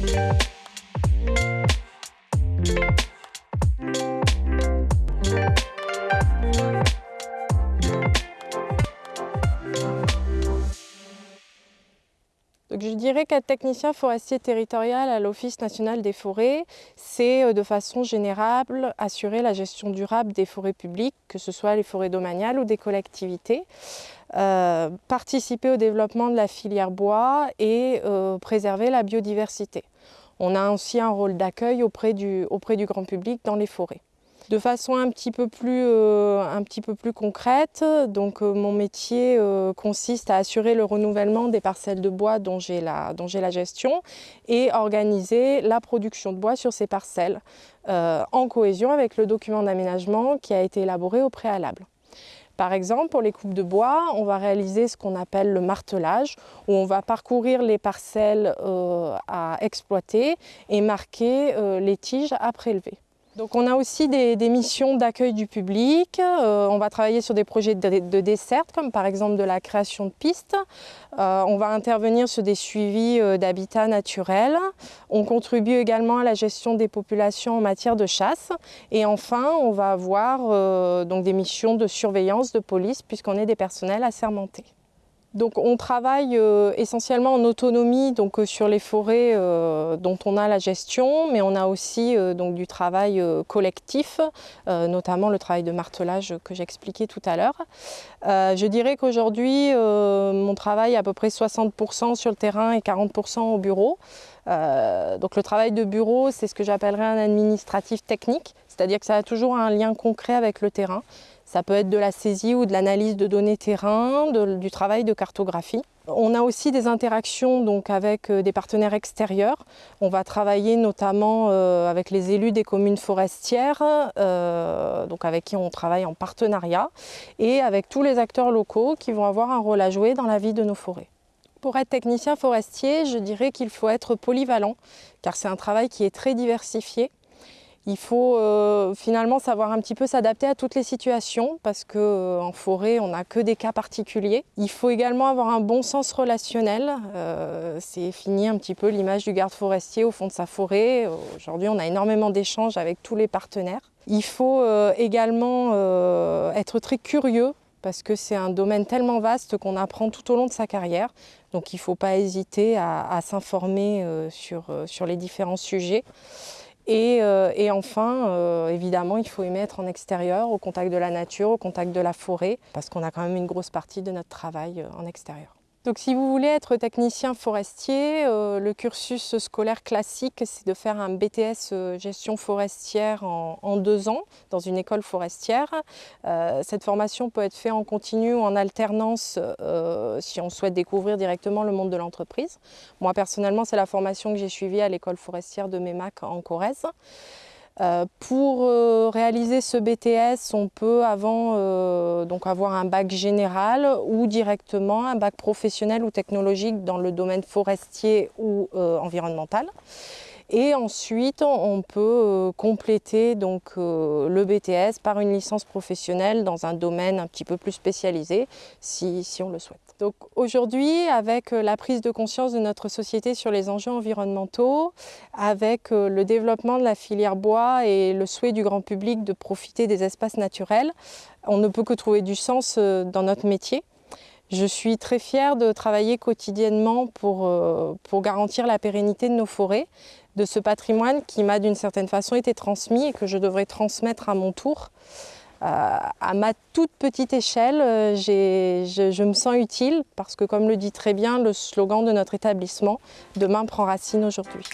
Donc je dirais qu'être technicien forestier territorial à l'Office national des forêts, c'est euh, de façon générale assurer la gestion durable des forêts publiques, que ce soit les forêts domaniales ou des collectivités, euh, participer au développement de la filière bois et euh, préserver la biodiversité. On a aussi un rôle d'accueil auprès du grand public dans les forêts de façon un petit peu plus, euh, concrète. Euh, mon métier euh, consiste à assurer le renouvellement des parcelles de bois dont j'ai la, la, gestion et organiser la production de bois sur ces parcelles en cohésion avec le document d'aménagement qui a été élaboré au préalable. Par exemple, pour les coupes de bois, on va réaliser ce qu'on appelle le martelage, où on va parcourir les parcelles à exploiter et marquer les tiges à prélever. Donc on a aussi des, missions d'accueil du public, euh, on va travailler sur des projets de, dessert, comme par exemple de la création de pistes, euh, on va intervenir sur des suivis euh, d'habitats naturels, on contribue également à la gestion des populations en matière de chasse. Et enfin on va avoir donc des missions de surveillance de police puisqu'on est des personnels assermentés. Donc on travaille euh, essentiellement en autonomie donc, euh, sur les forêts euh, dont on a la gestion, mais on a aussi du travail collectif, notamment le travail de martelage que j'expliquais tout à l'heure. je dirais qu'aujourd'hui, mon travail à peu près 60% sur le terrain et 40% au bureau. Donc le travail de bureau, c'est ce que j'appellerais un administratif technique, c'est-à-dire que ça a toujours un lien concret avec le terrain. Ça peut être de la saisie ou de l'analyse de données terrain, du travail de cartographie. On a aussi des interactions avec euh, des partenaires extérieurs. On va travailler notamment euh, avec les élus des communes forestières, euh, avec qui on travaille en partenariat, et avec tous les acteurs locaux qui vont avoir un rôle à jouer dans la vie de nos forêts. Pour être technicien forestier, je dirais qu'il faut être polyvalent, car c'est un travail qui est très diversifié. Il faut euh, finalement savoir un petit peu s'adapter à toutes les situations parce qu'en euh, forêt, on n'a que des cas particuliers. Il faut également avoir un bon sens relationnel. Euh, c'est fini un petit peu l'image du garde forestier au fond de sa forêt. Aujourd'hui, on a énormément d'échanges avec tous les partenaires. Il faut également être très curieux parce que c'est un domaine tellement vaste qu'on apprend tout au long de sa carrière. Donc il ne faut pas hésiter à, s'informer sur, sur les différents sujets. Euh, et, enfin, euh, évidemment, il faut aimer être en extérieur, au contact de la nature, au contact de la forêt, parce qu'on a quand même une grosse partie de notre travail euh, en extérieur. Donc si vous voulez être technicien forestier, euh, le cursus scolaire classique, c'est de faire un BTS euh, gestion forestière en, deux ans dans une école forestière. Euh, cette formation peut être faite en continu ou en alternance si on souhaite découvrir directement le monde de l'entreprise. Moi personnellement, c'est la formation que j'ai suivie à l'école forestière de Mémac en Corrèze. Euh, pour euh, réaliser ce BTS, on peut avant euh, avoir un bac général ou directement un bac professionnel ou technologique dans le domaine forestier ou environnemental. Et ensuite, on peut euh, compléter donc, euh, le BTS par une licence professionnelle dans un domaine un petit peu plus spécialisé, si, on le souhaite. Donc aujourd'hui, avec euh, la prise de conscience de notre société sur les enjeux environnementaux, avec le développement de la filière bois et le souhait du grand public de profiter des espaces naturels, on ne peut que trouver du sens dans notre métier. Je suis très fière de travailler quotidiennement pour, pour garantir la pérennité de nos forêts, de ce patrimoine qui m'a d'une certaine façon été transmis et que je devrais transmettre à mon tour. Euh, à ma toute petite échelle, euh, je, me sens utile parce que comme le dit très bien le slogan de notre établissement, demain prend racine aujourd'hui.